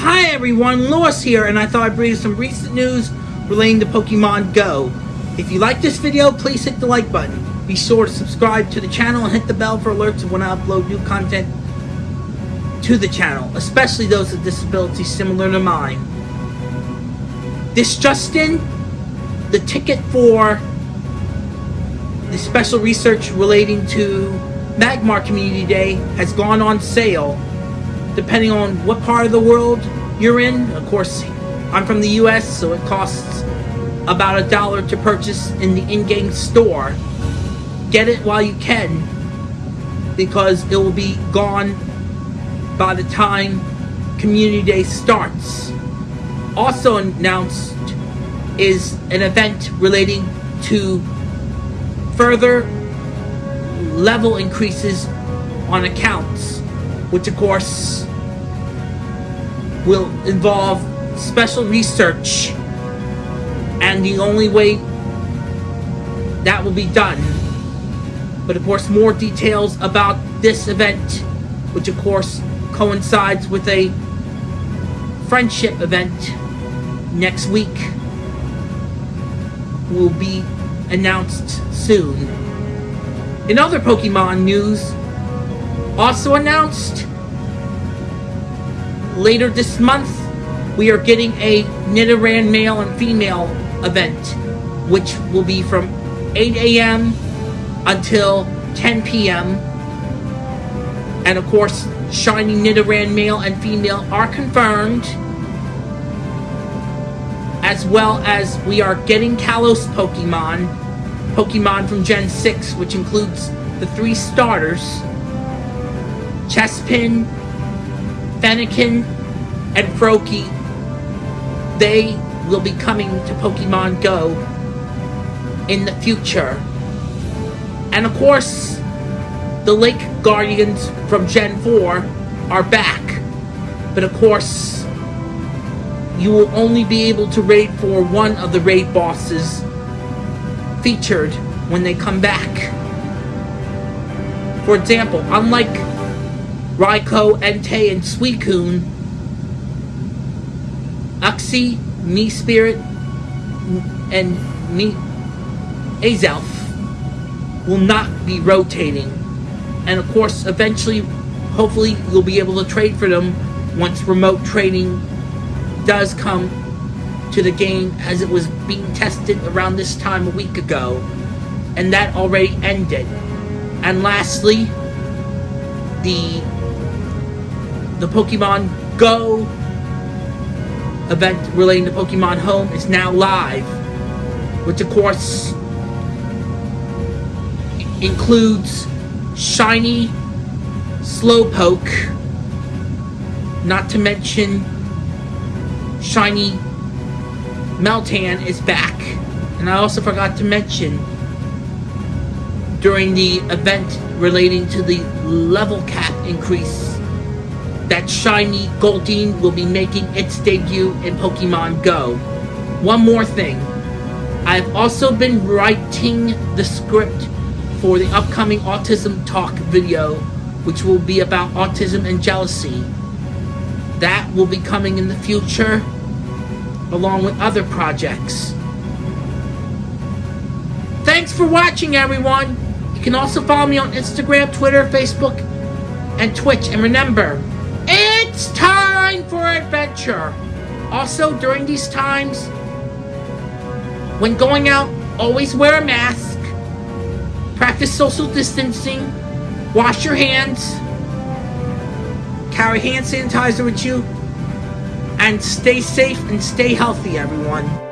Hi everyone, Lewis here, and I thought I'd bring you some recent news relating to Pokemon Go. If you like this video, please hit the like button. Be sure to subscribe to the channel and hit the bell for alerts when I upload new content to the channel, especially those with disabilities similar to mine. This Justin, the ticket for the special research relating to Magmar Community Day has gone on sale depending on what part of the world you're in. Of course, I'm from the US, so it costs about a dollar to purchase in the in-game store. Get it while you can because it will be gone by the time Community Day starts. Also announced is an event relating to further level increases on accounts, which of course will involve special research. And the only way that will be done but of course more details about this event which of course coincides with a friendship event next week will be announced soon. In other Pokemon news also announced later this month, we are getting a Nidoran male and female event, which will be from 8 a.m. until 10 p.m. And of course, Shiny Nidoran male and female are confirmed. As well as we are getting Kalos Pokemon, Pokemon from Gen 6, which includes the three starters, Chespin, Fennekin, and Froakie, they will be coming to Pokemon Go in the future. And of course, the Lake Guardians from Gen 4 are back. But of course, you will only be able to raid for one of the raid bosses featured when they come back. For example, unlike Raikou, Entei, and Suicune, Uxie, Mesprit, and Me Azelf will not be rotating. And of course, eventually, hopefully, you'll be able to trade for them once remote trading does come to the game as it was being tested around this time a week ago. And that already ended. And lastly, the the Pokemon Go event relating to Pokemon Home is now live, which of course includes Shiny Slowpoke, not to mention Shiny Meltan is back. And I also forgot to mention during the event relating to the level cap increase that shiny Goldeen will be making its debut in Pokemon Go. One more thing. I've also been writing the script for the upcoming Autism Talk video, which will be about autism and jealousy. That will be coming in the future, along with other projects. Thanks for watching, everyone! You can also follow me on Instagram, Twitter, Facebook, and Twitch. And remember, it's time for adventure! Also, during these times, when going out, always wear a mask, practice social distancing, wash your hands, carry hand sanitizer with you, and stay safe and stay healthy, everyone.